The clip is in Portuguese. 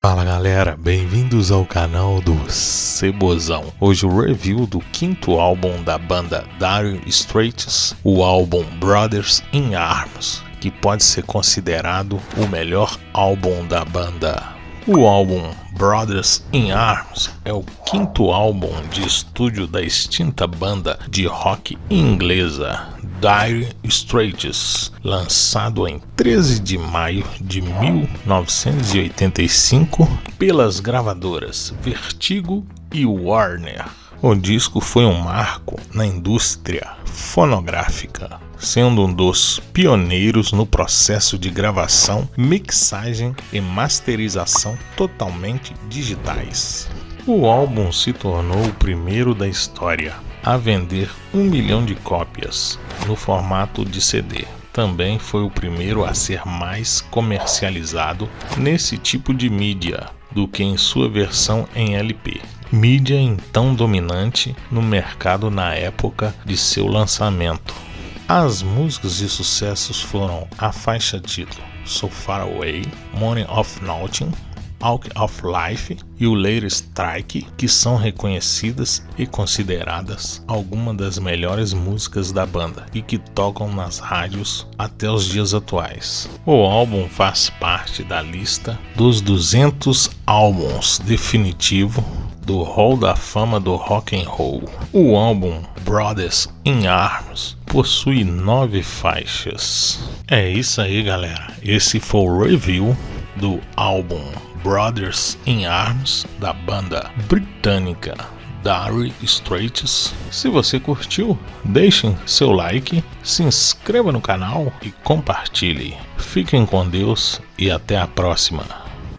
Fala galera, bem-vindos ao canal do Cebozão. Hoje o review do quinto álbum da banda Dire Straits, o álbum Brothers in Arms, que pode ser considerado o melhor álbum da banda. O álbum Brothers in Arms é o quinto álbum de estúdio da extinta banda de rock inglesa Dire Straits, lançado em 13 de maio de 1985 pelas gravadoras Vertigo e Warner. O disco foi um marco na indústria fonográfica, sendo um dos pioneiros no processo de gravação, mixagem e masterização totalmente digitais. O álbum se tornou o primeiro da história a vender um milhão de cópias no formato de CD. Também foi o primeiro a ser mais comercializado nesse tipo de mídia do que em sua versão em LP mídia então dominante no mercado na época de seu lançamento. As músicas de sucessos foram a faixa título So Far Away, Money of Nothing, Out of Life e o Later Strike, que são reconhecidas e consideradas algumas das melhores músicas da banda e que tocam nas rádios até os dias atuais. O álbum faz parte da lista dos 200 álbuns definitivo do Hall da Fama do Rock and Roll. O álbum Brothers in Arms possui nove faixas. É isso aí, galera. Esse foi o review do álbum Brothers in Arms da banda britânica Dire Straits. Se você curtiu, deixem seu like, se inscreva no canal e compartilhe. Fiquem com Deus e até a próxima.